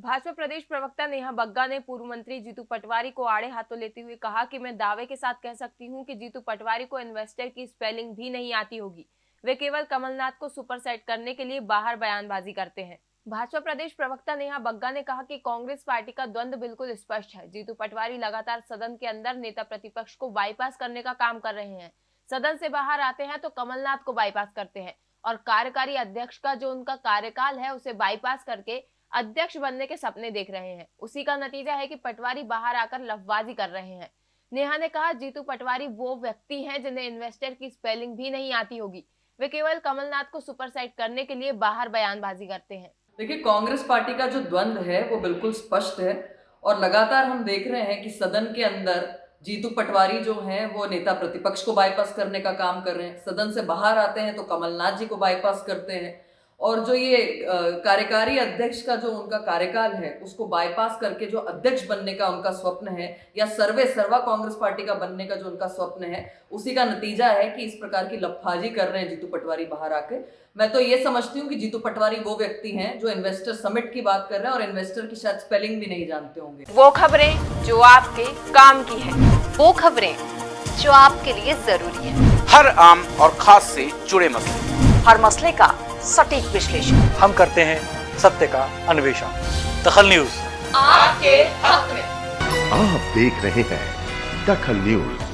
भाजपा प्रदेश प्रवक्ता नेहा बग्गा ने पूर्व मंत्री जीतू पटवारी को आड़े हाथों लेते हुए कहा कि मैं दावे के साथ कह सकती हूँ कि जीतू पटवारी को इन्वेस्टर की स्पेलिंग भी नहीं आती होगी। वे केवल कमलनाथ को सुपर सेट करने के लिए बाहर बयानबाजी करते हैं। भाजपा प्रदेश प्रवक्ता नेहा बग्गा ने कहा कि कांग्रेस पार्टी का द्वंद बिल्कुल स्पष्ट है। जीतू पटवारी लगातार सदन के अंदर नेता प्रतिपक्ष को बाईपास करने का काम कर रहे हैं। सदन से बाहर आते हैं तो कमलनाथ को बाईपास करते हैं और कार्यकारी अध्यक्ष का जो उनका कार्यकाल है, उसे बाईपास करके अध्यक्ष बनने के सपने देख रहे हैं। उसी का नतीजा है कि पटवारी बाहर आकर लफबाजी कर रहे हैं। नेहा ने कहा, जीतू पटवारी वो व्यक्ति हैं जिन्हें इन्वेस्टर की स्पेलिंग भी नहीं आती होगी। वे केवल कमलनाथ को सुपर साइड करने के लिए बाहर बयानबाजी करते हैं। देखिए, कांग्रेस पार्टी का जो द्वंद्व है, वो बिल्कुल स्पष्ट है और लगातार हम देख रहे हैं कि सदन के अंदर जीतू पटवारी जो हैं, वो नेता प्रतिपक्ष को बाईपास करने का काम कर रहे हैं। सदन से बाहर आते हैं तो कमलनाथ जी को बाईपास करते हैं। और जो ये कार्यकारी अध्यक्ष का जो उनका कार्यकाल है उसको बाईपास करके जो अध्यक्ष बनने का उनका स्वप्न है या सर्वे सर्वा कांग्रेस पार्टी का बनने का जो उनका स्वप्न है उसी का नतीजा है कि इस प्रकार की लफाजी कर रहे हैं जीतू पटवारी बाहर आके। मैं तो ये समझती हूँ कि जीतू पटवारी वो व्यक्ति हैं जो इन्वेस्टर समिट की बात कर रहे हैं और इन्वेस्टर की शायद स्पेलिंग भी नहीं जानते होंगे। वो खबरें जो आपके काम की है वो खबरें जो आपके लिए ज़रूरी है। हर आम और खास से जुड़े मसले। हर मसले का सटीक विश्लेषण। हम करते हैं सत्य का अन्वेषण। दखल न्यूज़। आपके हक में। आप देख रहे हैं दखल न्यूज़।